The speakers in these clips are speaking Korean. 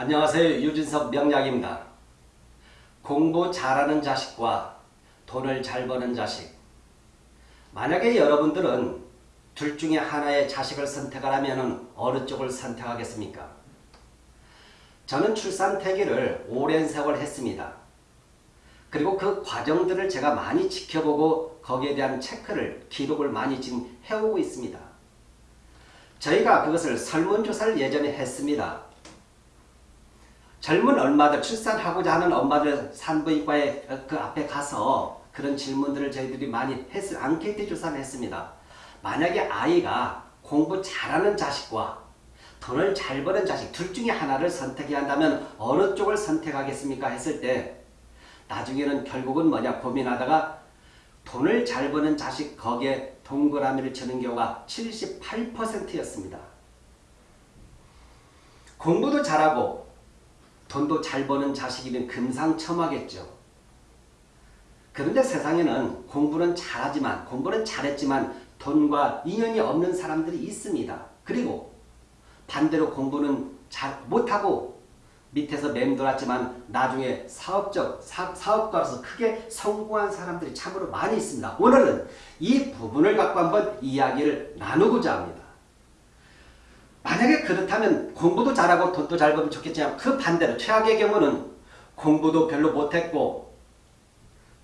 안녕하세요. 유진석 명약입니다. 공부 잘하는 자식과 돈을 잘 버는 자식. 만약에 여러분들은 둘 중에 하나의 자식을 선택하라면 어느 쪽을 선택하겠습니까? 저는 출산 태기를 오랜 세월 했습니다. 그리고 그 과정들을 제가 많이 지켜보고 거기에 대한 체크를 기록을 많이 지금 해오고 있습니다. 저희가 그것을 설문조사를 예전에 했습니다. 젊은 엄마들, 출산하고자 하는 엄마들 산부인과에 그 앞에 가서 그런 질문들을 저희들이 많이 했을 앙케이트 조사를 했습니다. 만약에 아이가 공부 잘하는 자식과 돈을 잘 버는 자식 둘 중에 하나를 선택해야 한다면 어느 쪽을 선택하겠습니까? 했을 때 나중에는 결국은 뭐냐 고민하다가 돈을 잘 버는 자식 거기에 동그라미를 치는 경우가 78%였습니다. 공부도 잘하고 돈도 잘 버는 자식이면 금상첨화겠죠. 그런데 세상에는 공부는 잘하지만 공부는 잘했지만 돈과 인연이 없는 사람들이 있습니다. 그리고 반대로 공부는 잘 못하고 밑에서 맴돌았지만 나중에 사업적 사, 사업가로서 크게 성공한 사람들이 참으로 많이 있습니다. 오늘은 이 부분을 갖고 한번 이야기를 나누고자 합니다. 만약에 그렇다면 공부도 잘하고 돈도 잘 벌면 좋겠지만 그 반대로 최악의 경우는 공부도 별로 못했고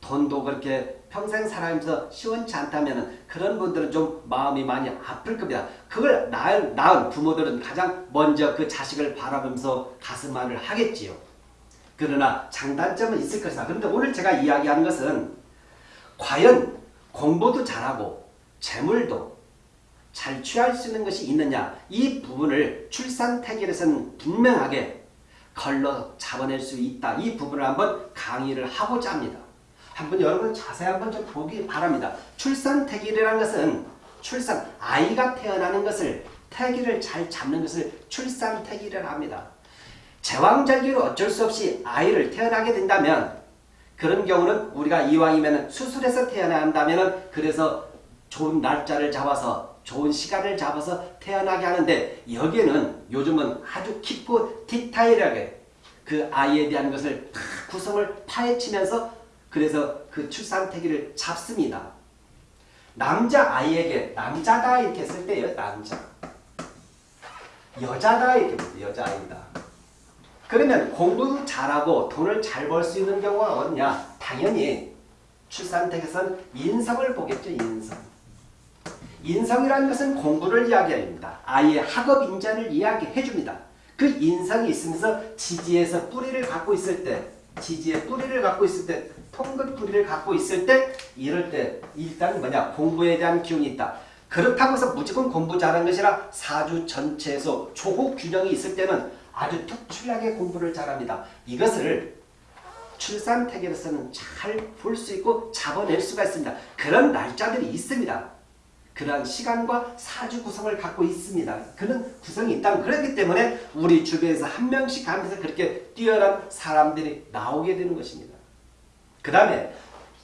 돈도 그렇게 평생 살아가면서 시원치 않다면 그런 분들은 좀 마음이 많이 아플 겁니다. 그걸 낳은, 낳은 부모들은 가장 먼저 그 자식을 바라보면서 가슴앓이를 하겠지요. 그러나 장단점은 있을 것이다. 그런데 오늘 제가 이야기하는 것은 과연 공부도 잘하고 재물도 잘 취할 수 있는 것이 있느냐 이 부분을 출산 태결에서는 분명하게 걸러 잡아낼 수 있다. 이 부분을 한번 강의를 하고자 합니다. 한번 여러분 자세히 한번 좀 보기 바랍니다. 출산 태기라는 것은 출산 아이가 태어나는 것을 태기를 잘 잡는 것을 출산 태기를 합니다. 제왕절개로 어쩔 수 없이 아이를 태어나게 된다면 그런 경우는 우리가 이왕이면 수술해서 태어나야 한다면 그래서 좋은 날짜를 잡아서 좋은 시간을 잡아서 태어나게 하는데 여기에는 요즘은 아주 깊고 디테일하게 그 아이에 대한 것을 다 구성을 파헤치면서 그래서 그 출산태기를 잡습니다. 남자아이에게 남자다 이렇게 했을 때요. 남자. 여자다 이렇게 보죠. 여자아이다. 그러면 공부도 잘하고 돈을 잘 벌 수 있는 경우가 어디냐? 당연히 출산택에선 인성을 보겠죠. 인성. 인성이라는 것은 공부를 이야기합니다. 아이의 학업 인자를 이야기해 줍니다. 그 인성이 있으면서 지지에서 뿌리를 갖고 있을 때 지지의 뿌리를 갖고 있을 때 통근 뿌리를 갖고 있을 때 이럴 때 일단 뭐냐 공부에 대한 기운이 있다. 그렇다고 해서 무조건 공부 잘하는 것이 아니라 사주 전체에서 조국 균형이 있을 때는 아주 특출나게 공부를 잘합니다. 이것을 출산 태결에서는 잘 볼 수 있고 잡아낼 수가 있습니다. 그런 날짜들이 있습니다. 그러한 시간과 사주 구성을 갖고 있습니다. 그런 구성이 있다. 그렇기 때문에 우리 주변에서 한 명씩 하면서 그렇게 뛰어난 사람들이 나오게 되는 것입니다. 그 다음에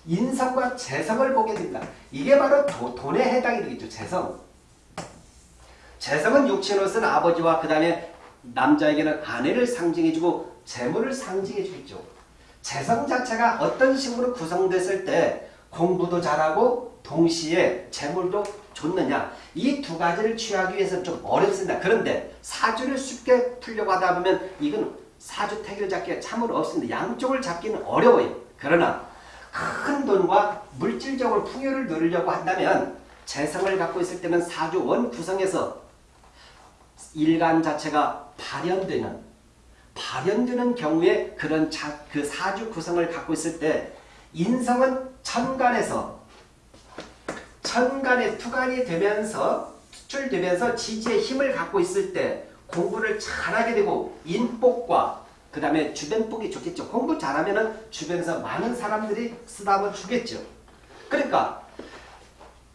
인성과 재성을 보게 됩니다. 이게 바로 도, 돈에 해당이 되겠죠. 재성. 재성은 육체로서는 아버지와 그 다음에 남자에게는 아내를 상징해주고 재물을 상징해주겠죠. 재성 자체가 어떤 식으로 구성됐을 때 공부도 잘하고 동시에 재물도 좋느냐 이 두 가지를 취하기 위해서는 좀 어렵습니다. 그런데 사주를 쉽게 풀려고 하다 보면 이건 사주 태결 잡기가 참으로 없습니다. 양쪽을 잡기는 어려워요. 그러나 큰 돈과 물질적으로 풍요를 누리려고 한다면 재성을 갖고 있을 때는 사주 원 구성에서 일간 자체가 발현되는 발현되는 경우에 그런 자, 그 사주 구성을 갖고 있을 때 인성은 천간에서 천간에 투간이 되면서 수출되면서 지지의 힘을 갖고 있을 때 공부를 잘하게 되고 인복과 그 다음에 주변복이 좋겠죠. 공부 잘하면 주변에서 많은 사람들이 쓰다보 주겠죠. 그러니까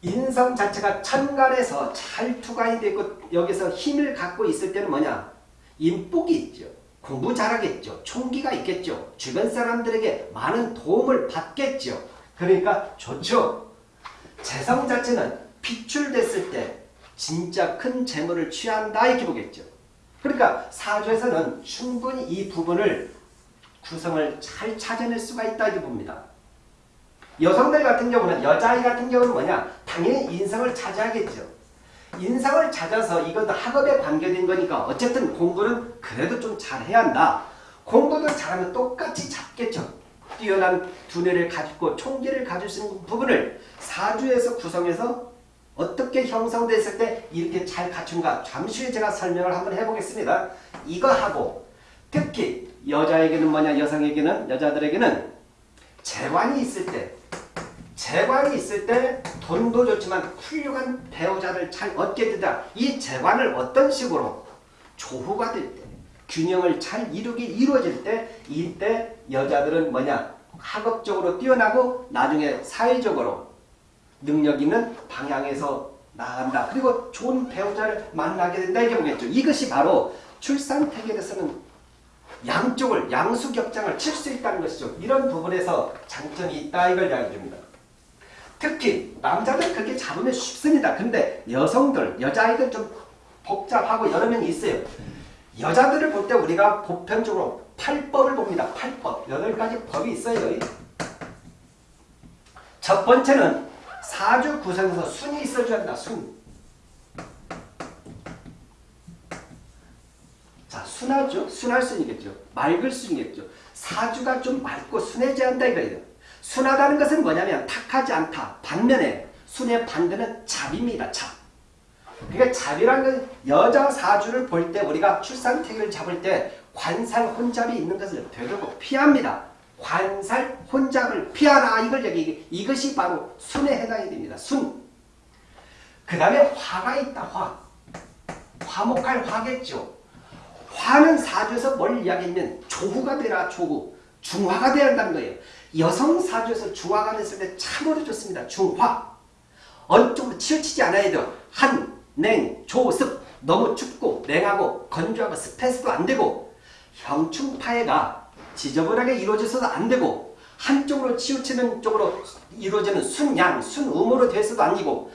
인성 자체가 천간에서 잘 투간이 되고 여기서 힘을 갖고 있을 때는 뭐냐? 인복이 있죠. 공부 잘하겠죠. 총기가 있겠죠. 주변 사람들에게 많은 도움을 받겠죠. 그러니까 좋죠. 재성 자체는 비출됐을 때 진짜 큰 재물을 취한다 이렇게 보겠죠. 그러니까 사주에서는 충분히 이 부분을 구성을 잘 찾아낼 수가 있다고 봅니다. 여성들 같은 경우는 여자아이 같은 경우는 뭐냐 당연히 인성을 차지하겠죠. 인성을 찾아서 이것도 학업에 관계된 거니까 어쨌든 공부는 그래도 좀 잘해야 한다. 공부도 잘하면 똑같이 잡겠죠. 뛰어난 두뇌를 가지고 총기를 가질 수 있는 부분을 사주에서 구성해서 어떻게 형성됐을 때 이렇게 잘 갖춘가 잠시 후에 제가 설명을 한번 해보겠습니다. 이거 하고 특히 여자에게는 뭐냐 여성에게는 여자들에게는 재관이 있을 때 재관이 있을 때 돈도 좋지만 훌륭한 배우자를 잘 얻게 되다. 이 재관을 어떤 식으로 조후가 될 때, 균형을 잘 이루기 이루어질 때, 이때 여자들은 뭐냐 학업적으로 뛰어나고 나중에 사회적으로 능력 있는 방향에서 나간다. 그리고 좋은 배우자를 만나게 된다. 이게 보겠죠. 이것이 바로 출산 태결에서는 양쪽을 양수격장을 칠 수 있다는 것이죠. 이런 부분에서 장점이 있다 이걸 이야기 줍니다. 특히 남자들 그렇게 잡으면 쉽습니다. 근데 여성들, 여자아이들 좀 복잡하고 여러 명이 있어요. 여자들을 볼 때 우리가 보편적으로 팔법을 봅니다. 팔법. 여덟 가지 법이 있어요. 첫 번째는 사주 구성에서 순이 있어줘야 한다. 순. 자, 순하죠. 순할 순이겠죠. 맑을 순이겠죠. 사주가 좀 맑고 순해져야 한다 이거예요. 순하다는 것은 뭐냐면 탁하지 않다. 반면에 순의 반대는 잡입니다. 잡. 그러니까 잡이라는 건 여자 사주를 볼 때 우리가 출산태기를 잡을 때 관살 혼잡이 있는 것을 되도록 피합니다. 관살 혼잡을 피하라 이걸 여기 이것이 바로 순에 해당이 됩니다. 순. 그 다음에 화가 있다. 화. 화목할 화겠죠. 화는 사주에서 뭘 이야기하면 조후가 되라 조후. 중화가 되어야 한다는 거예요. 여성 사주에서 중화가 됐을 때 참으로 좋습니다. 중화. 어느 쪽으로 치우치지 않아야 돼요. 한, 냉, 조, 습. 너무 춥고 냉하고 건조하고 습해서도 안 되고 형충파해가 지저분하게 이루어져서도 안 되고 한쪽으로 치우치는 쪽으로 이루어지는 순양, 순음으로 돼서도 아니고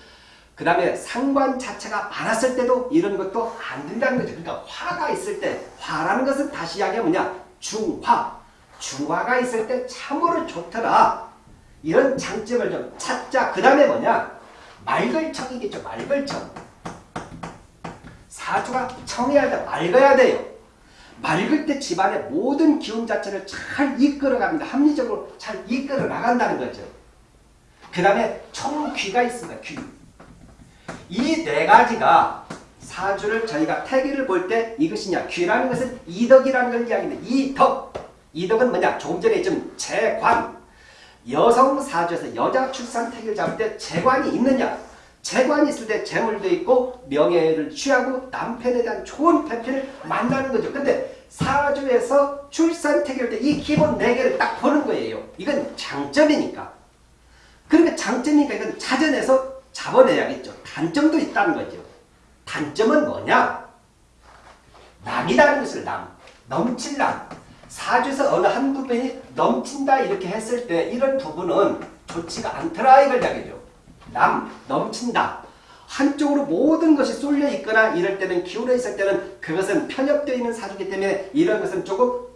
그 다음에 상관 자체가 많았을 때도 이런 것도 안 된다는 거죠. 그러니까 화가 있을 때 화라는 것은 다시 이야기하면 뭐냐 중화 중화가 있을 때 참으로 좋더라. 이런 장점을 좀 찾자. 그 다음에 뭐냐. 맑을 청. 사주가 청해야 돼. 맑아야 돼요. 맑을 때 집안의 모든 기운 자체를 잘 이끌어갑니다. 합리적으로 잘 이끌어 나간다는 거죠. 그 다음에 청귀가 있습니다. 귀. 이 네 가지가 사주를 저희가 태기를 볼 때 이것이냐 귀라는 것은 이덕이라는 걸 이야기합니다. 이덕. 이덕은 뭐냐 조금 전에 좀 재관. 여성 사주에서 여자 출산 태기를 잡을 때 재관이 있느냐 재관이 있을 때 재물도 있고 명예를 취하고 남편에 대한 좋은 편편을 만나는 거죠. 근데 사주에서 출산 태결 때이 기본 네 개를 딱 보는 거예요. 이건 장점이니까. 그러니까 장점이니까 이건 찾아내서 잡아내야겠죠. 단점도 있다는 거죠. 단점은 뭐냐? 남이라는 것을 남. 넘칠 남. 사주에서 어느 한 부분이 넘친다 이렇게 했을 때 이런 부분은 좋지가 않더라 이걸 이야기죠. 남, 넘친다. 한쪽으로 모든 것이 쏠려 있거나 이럴 때는 기울어 있을 때는 그것은 편협되어 있는 사주기 때문에 이런 것은 조금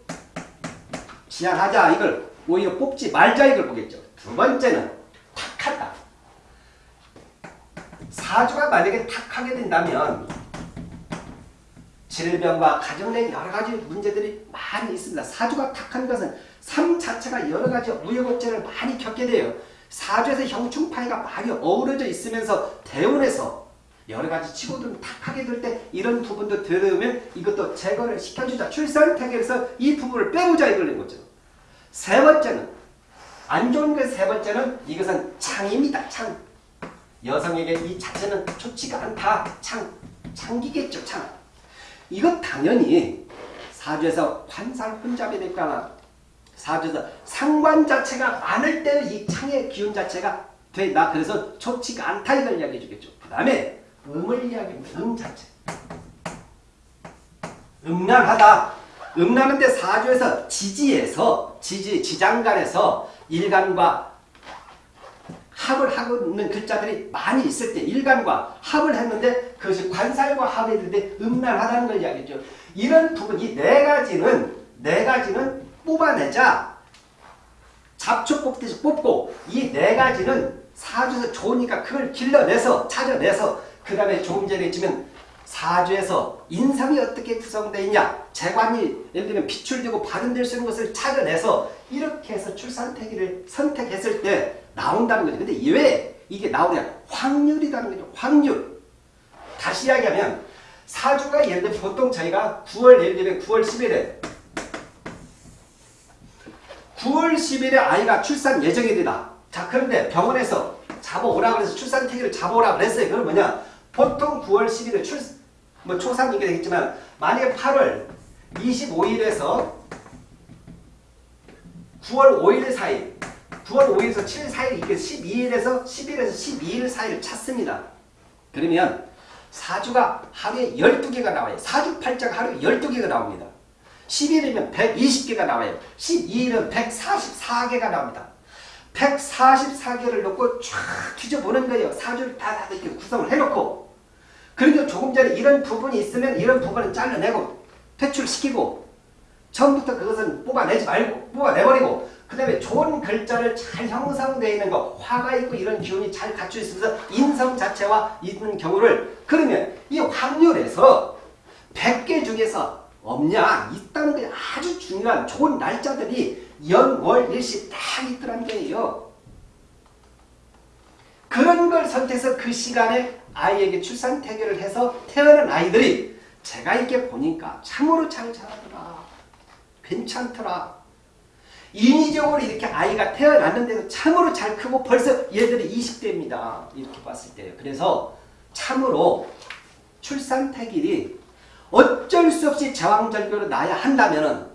지양하자 이걸 오히려 뽑지 말자 이걸 보겠죠. 두 번째는 탁하다. 사주가 만약에 탁하게 된다면 질병과 가정 내 여러 가지 문제들이 많이 있습니다. 사주가 탁한 것은 삶 자체가 여러 가지 우여곡절을 많이 겪게 돼요. 사주에서 형충파이가 많이 어우러져 있으면서 대운에서 여러 가지 치고들은 탁하게 될 때 이런 부분도 들으면 이것도 제거를 시켜주자. 출산 태결에서 이 부분을 빼보자 이걸 거죠. 세 번째는 안 좋은 그세 번째는 이것은 창입니다. 창. 여성에게 이 자체는 좋지가 않다. 창. 창기겠죠. 창. 이건 당연히 사주에서 관살 혼잡이 될까나 사주에서 상관 자체가 많을 때의 이 창의 기운 자체가 된다. 그래서 좋지가 않다 이걸 이야기해 주겠죠. 그 다음에 음을 이야기합니다. 음 자체. 음란하다. 음란한데 사주에서 지지에서 지지 지장간에서 일간과 합을 하고 있는 글자들이 많이 있을 때 일간과 합을 했는데 그것이 관살과 합이 되는데 음란하다는 걸 이야기했죠. 이런 부분 이 네 가지는 네 가지는 뽑아내자 잡초 뽑듯이 뽑고 이 네 가지는 사주에서 좋으니까 그걸 길러내서 찾아내서 그 다음에 조금 전에 했지만 사주에서 인성이 어떻게 구성되어 있냐 재관이 예를 들면 비출되고 발현될 수 있는 것을 찾아내서 이렇게 해서 출산태기를 선택했을 때 나온다는 거죠. 근데 왜 이게 나오냐 확률이라는 거죠. 확률 다시 이야기하면 사주가 예를 들면 보통 저희가 9월 예를 들면 9월 10일에 9월 10일에 아이가 출산 예정일이다. 자 그런데 병원에서 잡아오라 그래서 출산 태기를 잡아오라 그랬어요. 그건 뭐냐 보통 9월 10일에 출, 뭐 초상이게 되겠지만 만약에 8월 25일에서 9월 5일 사이 9월 5일에서 7일 사이 이게 12일에서 10일에서 12일 사이를 찾습니다. 그러면 사주가 하루에 12개가 나와요. 사주 팔자가 하루에 12개가 나옵니다. 10일이면 120개가 나와요. 12일은 144개가 나옵니다. 144개를 놓고 쫙 뒤져보는 거예요. 사주를 다, 다 이렇게 구성을 해놓고 그리고 조금 전에 이런 부분이 있으면 이런 부분은 잘라내고 퇴출시키고 처음부터 그것은 뽑아내지 말고 뽑아내버리고 그 다음에 좋은 글자를 잘 형성되어 있는 거 화가 있고 이런 기운이 잘 갖춰 있으면서 인성 자체와 있는 경우를 그러면 이 확률에서 100개 중에서 없냐 있다는 게 아주 중요한 좋은 날짜들이 연월 일시 딱 있더란 거예요. 그런 걸 선택해서 그 시간에 아이에게 출산 태교를 해서 태어난 아이들이 제가 이렇게 보니까 참으로 잘 자라더라. 괜찮더라. 인위적으로 이렇게 아이가 태어났는데도 참으로 잘 크고 벌써 얘들이 20대입니다. 이렇게 봤을 때요. 그래서 참으로 출산 태길이 어쩔 수 없이 제왕절교로 나야 한다면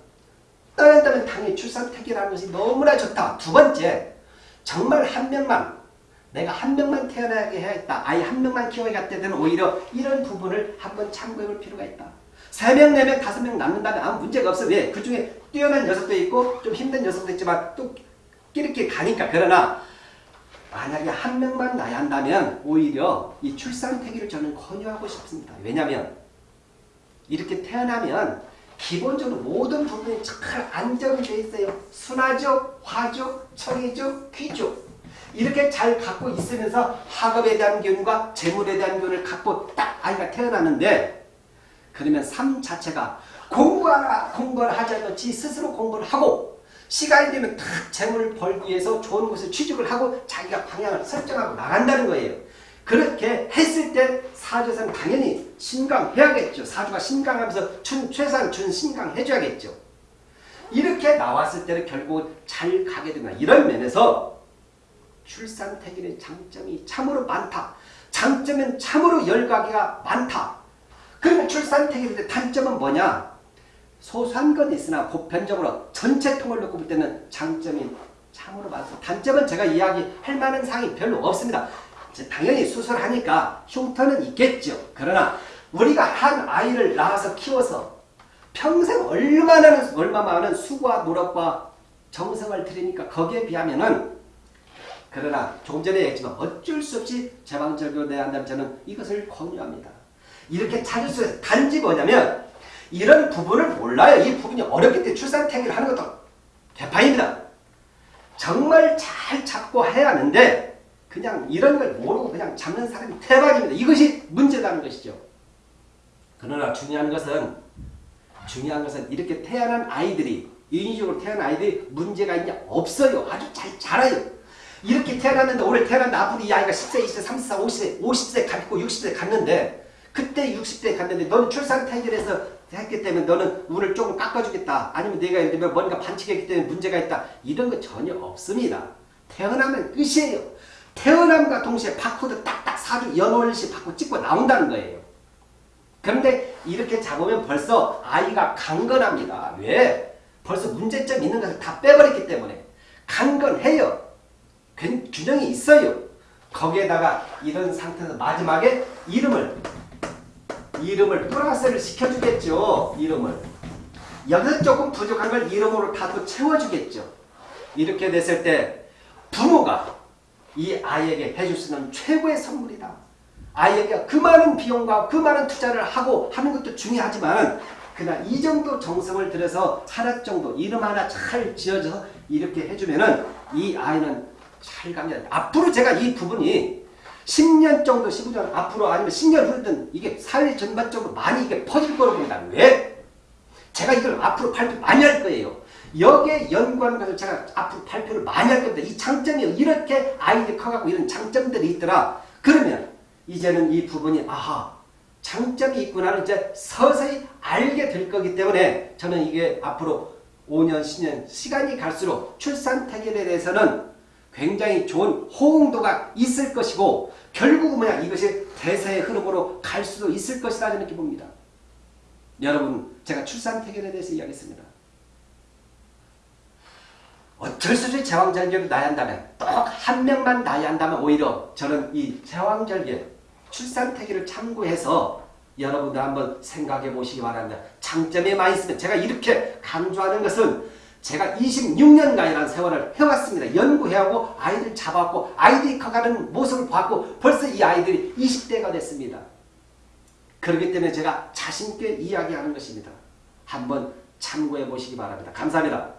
떠난다면 당연히 출산 태길하는 것이 너무나 좋다. 두 번째, 정말 한 명만 내가 한 명만 태어나게 해야겠다. 아이 한 명만 키워야겠다. 오히려 이런 부분을 한번 참고해 볼 필요가 있다. 세 명, 네 명, 다섯 명 낳는다면 아무 문제가 없어. 왜? 그 중에 뛰어난 녀석도 있고 좀 힘든 녀석도 있지만 또 끼리끼리 가니까. 그러나 만약에 한 명만 낳아야 한다면 오히려 이 출산 태기를 저는 권유하고 싶습니다. 왜냐하면 이렇게 태어나면 기본적으로 모든 부분이 잘 안정되어 있어요. 순화적, 화적, 청의적, 귀적 이렇게 잘 갖고 있으면서 학업에 대한 기운과 재물에 대한 기운을 갖고 딱 아이가 태어나는데 그러면 삶 자체가 공부하라 공부를 하지 않고 지 스스로 공부를 하고 시간이 되면 탁 재물을 벌기 위해서 좋은 곳에 취직을 하고 자기가 방향을 설정하고 나간다는 거예요. 그렇게 했을 때 사주에서는 당연히 신강해야겠죠. 사주가 신강하면서 춘, 최소한 준 신강해줘야겠죠. 이렇게 나왔을 때는 결국 잘 가게 된다. 이런 면에서 출산태길의 장점이 참으로 많다. 장점은 참으로 열가기가 많다. 그러면 출산태길의 단점은 뭐냐? 소소한 건 있으나 보편적으로 전체 통을 놓고 볼 때는 장점이 참으로 많다. 단점은 제가 이야기할 만한 사항이 별로 없습니다. 당연히 수술하니까 흉터는 있겠죠. 그러나 우리가 한 아이를 낳아서 키워서 평생 얼마나 얼마 많은 수고와 노력과 정성을 들이니까 거기에 비하면은 그러나 조금 전에 얘기했지만 어쩔 수 없이 제방절교 내야 한다면 저는 이것을 권유합니다. 이렇게 찾을 수 있어요. 단지 뭐냐면 이런 부분을 몰라요. 이 부분이 어렵기 때문에 출산탱이를 하는 것도 개판입니다. 정말 잘 찾고 해야 하는데 그냥 이런 걸 모르고 그냥 잡는 사람이 대박입니다. 이것이 문제라는 것이죠. 그러나 중요한 것은 중요한 것은 이렇게 태어난 아이들이 인위적으로 태어난 아이들이 문제가 있냐 없어요. 아주 잘 자라요. 이렇게 태어났는데 올해 태어났는데 앞으로 이 아이가 10세, 20세, 30세, 50세, 50세 갔고 60세 갔는데 그때 60대 갔는데 너는 출산 택일해서 했기 때문에 너는 운을 조금 깎아주겠다. 아니면 내가 예를 들면 뭔가 반칙했기 때문에 문제가 있다. 이런 거 전혀 없습니다. 태어나면 끝이에요. 태어남과 동시에 바코드 딱딱 사주 연월시 바코 찍고 나온다는 거예요. 그런데 이렇게 잡으면 벌써 아이가 강건합니다. 왜? 벌써 문제점 있는 것을 다 빼버렸기 때문에 강건해요. 균형이 있어요. 거기에다가 이런 상태에서 마지막에 이름을 이름을 플러스를 시켜주겠죠. 이름을. 여기서 조금 부족한 걸 이름으로 다 또 채워주겠죠. 이렇게 됐을 때 부모가 이 아이에게 해줄 수 있는 최고의 선물이다. 아이에게 그 많은 비용과 그 많은 투자를 하고 하는 것도 중요하지만 그냥 이 정도 정성을 들여서 하나 정도 이름 하나 잘 지어서 이렇게 해주면 은 이 아이는 잘 갑니다. 앞으로 제가 이 부분이 10년 정도 15년 앞으로 아니면 10년 후든 이게 사회 전반적으로 많이 이게 퍼질 거라고 봅니다. 왜? 제가 이걸 앞으로 발표 많이 할 거예요. 여기에 연구하는 것을 제가 앞으로 발표를 많이 할 겁니다. 이 장점이 이렇게 아이들이 커가고 이런 장점들이 있더라. 그러면 이제는 이 부분이 아하 장점이 있구나를 이제 서서히 알게 될 거기 때문에 저는 이게 앞으로 5년, 10년 시간이 갈수록 출산 태결에 대해서는 굉장히 좋은 호응도가 있을 것이고 결국은 뭐냐 이것이 대세의 흐름으로 갈 수도 있을 것이다 이렇게 봅니다. 여러분 제가 출산 태결에 대해서 이야기했습니다. 없이 제왕절개를 낳아야 한다면 꼭 한 명만 낳아야 한다면 오히려 저는 이 제왕절개 출산 태기를 참고해서 여러분들 한번 생각해 보시기 바랍니다. 장점이 많이 있으면 제가 이렇게 강조하는 것은 제가 26년간이라는 세월을 해왔습니다. 연구해하고 아이들 잡았고 아이들이 커가는 모습을 봤고 벌써 이 아이들이 20대가 됐습니다. 그렇기 때문에 제가 자신있게 이야기하는 것입니다. 한번 참고해 보시기 바랍니다. 감사합니다.